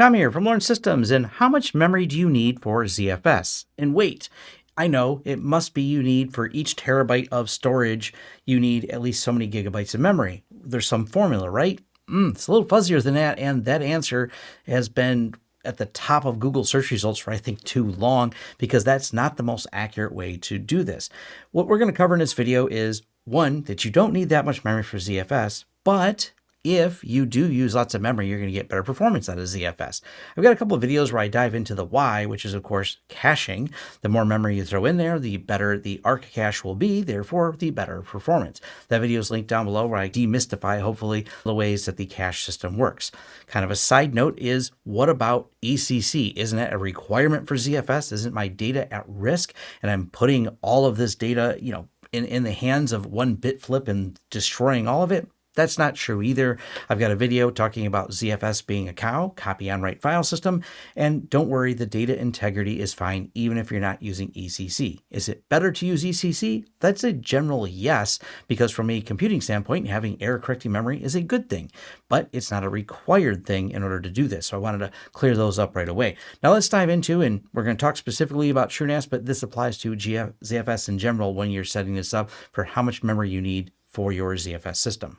Tom here from Lawrence Systems, and how much memory do you need for ZFS? And wait, I know it must be you need for each terabyte of storage, you need at least so many gigabytes of memory. There's some formula, right? Mm, it's a little fuzzier than that, and that answer has been at the top of Google search results for I think too long because that's not the most accurate way to do this. What we're going to cover in this video is one, that you don't need that much memory for ZFS, but if you do use lots of memory, you're going to get better performance out of ZFS. I've got a couple of videos where I dive into the why, which is of course caching. The more memory you throw in there, the better the ARC cache will be, therefore the better performance. That video is linked down below where I demystify, hopefully, the ways that the cache system works. Kind of a side note is, what about ECC? Isn't that a requirement for ZFS? Isn't my data at risk? And I'm putting all of this data, you know, in, in the hands of one bit flip and destroying all of it? That's not true either. I've got a video talking about ZFS being a cow, copy on write file system, and don't worry, the data integrity is fine even if you're not using ECC. Is it better to use ECC? That's a general yes, because from a computing standpoint, having error correcting memory is a good thing, but it's not a required thing in order to do this. So I wanted to clear those up right away. Now let's dive into, and we're going to talk specifically about TrueNAS, but this applies to GF, ZFS in general when you're setting this up for how much memory you need for your ZFS system.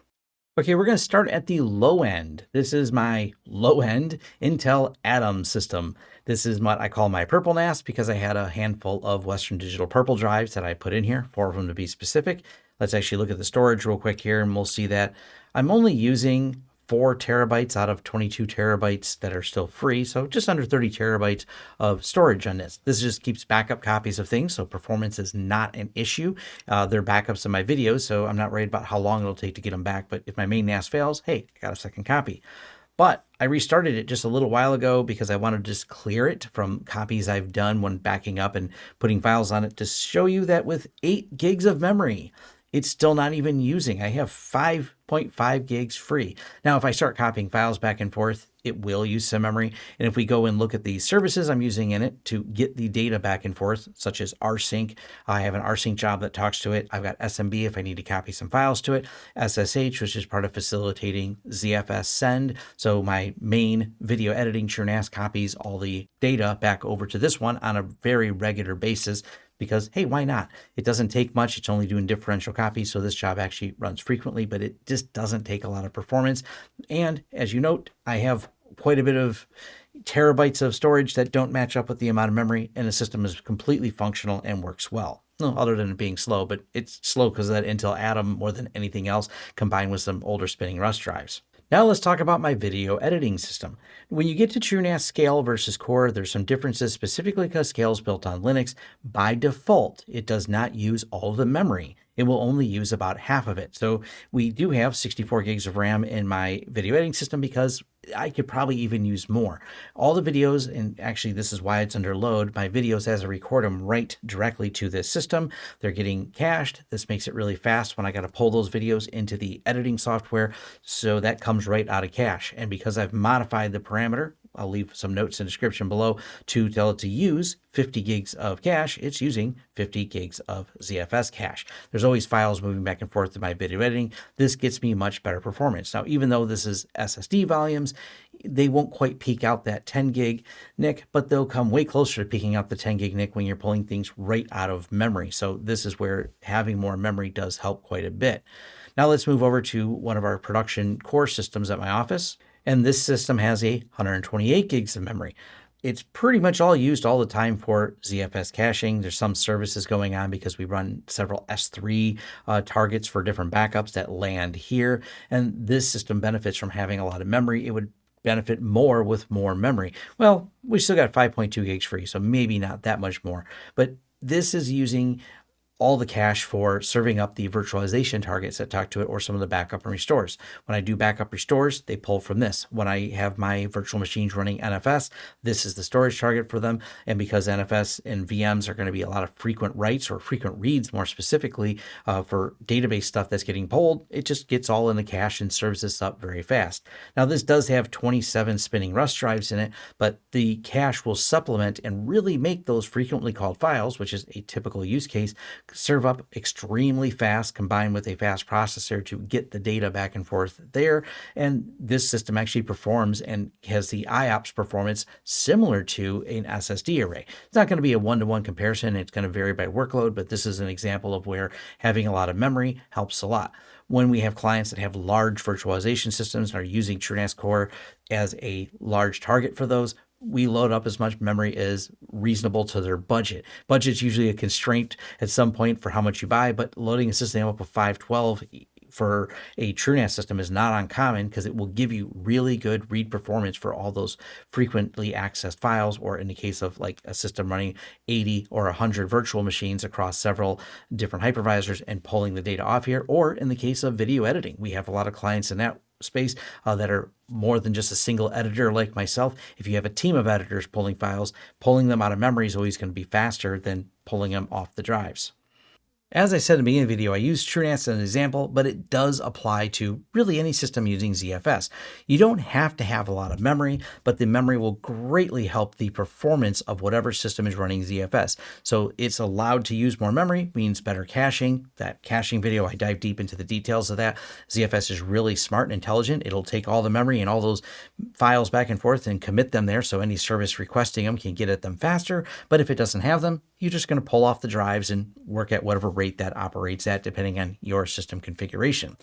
Okay, we're going to start at the low end. This is my low end Intel Atom system. This is what I call my purple NAS because I had a handful of Western Digital purple drives that I put in here, four of them to be specific. Let's actually look at the storage real quick here and we'll see that I'm only using four terabytes out of 22 terabytes that are still free. So just under 30 terabytes of storage on this. This just keeps backup copies of things. So performance is not an issue. Uh, they're backups of my videos. So I'm not worried about how long it'll take to get them back. But if my main NAS fails, hey, I got a second copy. But I restarted it just a little while ago because I wanted to just clear it from copies I've done when backing up and putting files on it to show you that with 8 gigs of memory, it's still not even using. I have 5.5 gigs free. Now, if I start copying files back and forth, it will use some memory. And if we go and look at the services I'm using in it to get the data back and forth, such as rsync, I have an rsync job that talks to it. I've got SMB if I need to copy some files to it, SSH, which is part of facilitating ZFS send. So my main video editing TrueNAS copies all the data back over to this one on a very regular basis because, hey, why not? It doesn't take much. It's only doing differential copies. So this job actually runs frequently, but it just doesn't take a lot of performance. And as you note, I have quite a bit of terabytes of storage that don't match up with the amount of memory and the system is completely functional and works well. No, other than it being slow, but it's slow because of that Intel Atom more than anything else combined with some older spinning Rust drives. Now let's talk about my video editing system. When you get to TrueNAS Scale versus Core, there's some differences specifically because Scale is built on Linux. By default, it does not use all of the memory it will only use about half of it. So we do have 64 gigs of RAM in my video editing system because I could probably even use more. All the videos, and actually this is why it's under load, my videos as I record them right directly to this system. They're getting cached. This makes it really fast when I got to pull those videos into the editing software. So that comes right out of cache. And because I've modified the parameter, I'll leave some notes in the description below to tell it to use 50 gigs of cache. It's using 50 gigs of ZFS cache. There's always files moving back and forth in my video editing. This gets me much better performance. Now, even though this is SSD volumes, they won't quite peak out that 10 gig NIC, but they'll come way closer to peaking out the 10 gig NIC when you're pulling things right out of memory. So this is where having more memory does help quite a bit. Now let's move over to one of our production core systems at my office. And this system has a 128 gigs of memory. It's pretty much all used all the time for ZFS caching. There's some services going on because we run several S3 uh, targets for different backups that land here. And this system benefits from having a lot of memory. It would benefit more with more memory. Well, we still got 5.2 gigs free, so maybe not that much more. But this is using all the cache for serving up the virtualization targets that talk to it or some of the backup and restores. When I do backup restores, they pull from this. When I have my virtual machines running NFS, this is the storage target for them. And because NFS and VMs are going to be a lot of frequent writes or frequent reads, more specifically uh, for database stuff that's getting pulled, it just gets all in the cache and serves this up very fast. Now, this does have 27 spinning Rust drives in it, but the cache will supplement and really make those frequently called files, which is a typical use case, serve up extremely fast combined with a fast processor to get the data back and forth there. And this system actually performs and has the IOPS performance similar to an SSD array. It's not going to be a one-to-one -one comparison. It's going to vary by workload, but this is an example of where having a lot of memory helps a lot. When we have clients that have large virtualization systems and are using TrueNAS Core as a large target for those, we load up as much memory as reasonable to their budget. Budget's usually a constraint at some point for how much you buy, but loading a system up with 512 for a TrueNAS system is not uncommon because it will give you really good read performance for all those frequently accessed files, or in the case of like a system running 80 or 100 virtual machines across several different hypervisors and pulling the data off here, or in the case of video editing. We have a lot of clients in that space uh, that are more than just a single editor like myself. If you have a team of editors pulling files, pulling them out of memory is always going to be faster than pulling them off the drives. As I said in the beginning of the video, I use TrueNAS as an example, but it does apply to really any system using ZFS. You don't have to have a lot of memory, but the memory will greatly help the performance of whatever system is running ZFS. So it's allowed to use more memory, means better caching. That caching video, I dive deep into the details of that. ZFS is really smart and intelligent. It'll take all the memory and all those files back and forth and commit them there so any service requesting them can get at them faster. But if it doesn't have them, you're just going to pull off the drives and work at whatever rate that operates at, depending on your system configuration.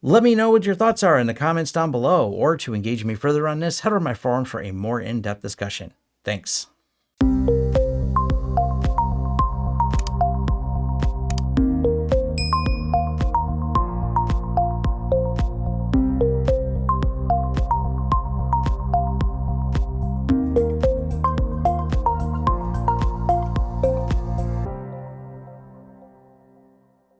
Let me know what your thoughts are in the comments down below, or to engage me further on this, head over to my forum for a more in-depth discussion. Thanks.